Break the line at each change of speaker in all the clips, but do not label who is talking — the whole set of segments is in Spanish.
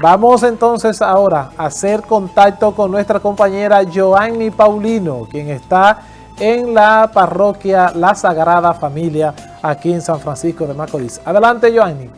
Vamos entonces ahora a hacer contacto con nuestra compañera Joanny Paulino, quien está en la parroquia La Sagrada Familia aquí en San Francisco de Macorís. Adelante, Joanny.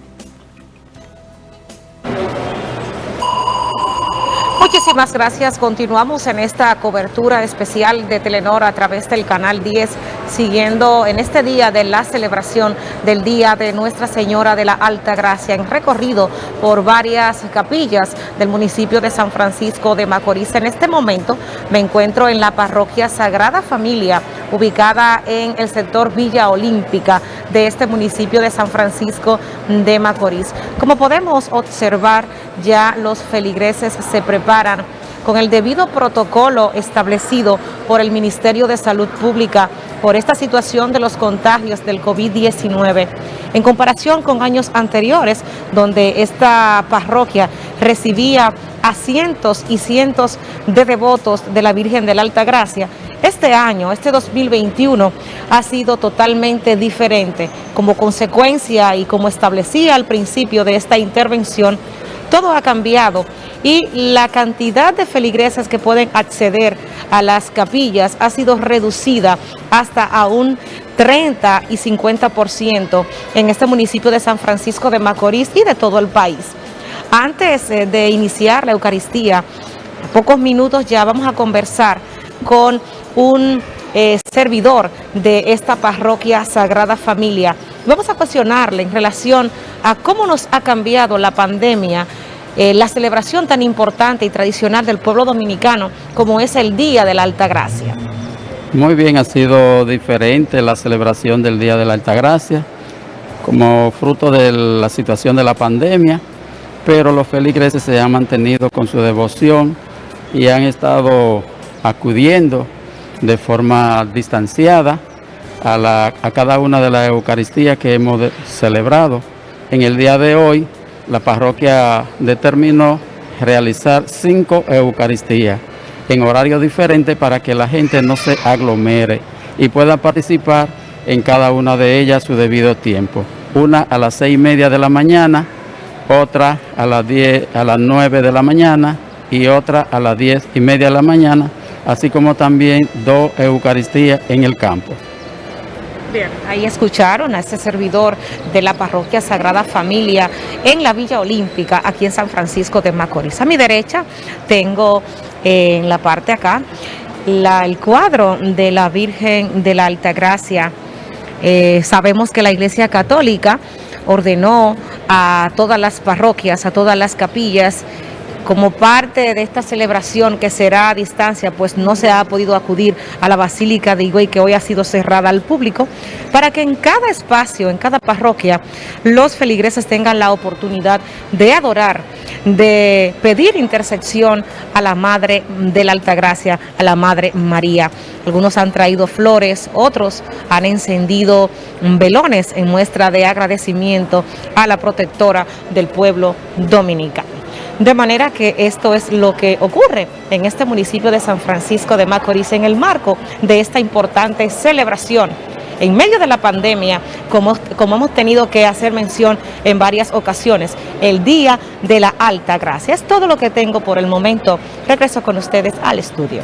Muchísimas gracias. Continuamos en esta cobertura especial de Telenor a través del canal 10, siguiendo en este día de la celebración del Día de Nuestra Señora de la Alta Gracia, en recorrido por varias capillas del municipio de San Francisco de Macorís. En este momento me encuentro en la parroquia Sagrada Familia, ubicada en el sector Villa Olímpica de este municipio de San Francisco de Macorís. Como podemos observar, ya los feligreses se preparan con el debido protocolo establecido por el Ministerio de Salud Pública por esta situación de los contagios del COVID-19. En comparación con años anteriores, donde esta parroquia recibía a cientos y cientos de devotos de la Virgen de la Alta Gracia, este año, este 2021, ha sido totalmente diferente. Como consecuencia y como establecía al principio de esta intervención, todo ha cambiado y la cantidad de feligreses que pueden acceder a las capillas ha sido reducida hasta a un 30 y 50% en este municipio de San Francisco de Macorís y de todo el país. Antes eh, de iniciar la Eucaristía, pocos minutos ya vamos a conversar con un eh, servidor de esta parroquia Sagrada Familia. Vamos a cuestionarle en relación a cómo nos ha cambiado la pandemia eh, la celebración tan importante y tradicional del pueblo dominicano como es el Día de la Alta Gracia.
Muy bien, ha sido diferente la celebración del Día de la Alta Gracia, como fruto de la situación de la pandemia, pero los feligreses se han mantenido con su devoción y han estado acudiendo de forma distanciada a, a cada una de las Eucaristías que hemos celebrado. En el día de hoy la parroquia determinó realizar cinco Eucaristías en horario diferente para que la gente no se aglomere y pueda participar en cada una de ellas su debido tiempo. Una a las seis y media de la mañana, otra a las, diez, a las nueve de la mañana y otra a las diez y media de la mañana, así como también dos Eucaristías en el campo.
Bien, ahí escucharon a este servidor de la parroquia Sagrada Familia en la Villa Olímpica, aquí en San Francisco de Macorís. A mi derecha tengo eh, en la parte acá el cuadro de la Virgen de la Alta Gracia. Eh, sabemos que la Iglesia Católica ordenó a todas las parroquias, a todas las capillas, como parte de esta celebración que será a distancia, pues no se ha podido acudir a la Basílica de Higüey, que hoy ha sido cerrada al público, para que en cada espacio, en cada parroquia, los feligreses tengan la oportunidad de adorar, de pedir intersección a la Madre de la Altagracia, a la Madre María. Algunos han traído flores, otros han encendido velones en muestra de agradecimiento a la protectora del pueblo dominicano. De manera que esto es lo que ocurre en este municipio de San Francisco de Macorís en el marco de esta importante celebración en medio de la pandemia, como, como hemos tenido que hacer mención en varias ocasiones, el Día de la Alta Gracia. Es todo lo que tengo por el momento. Regreso con ustedes al estudio.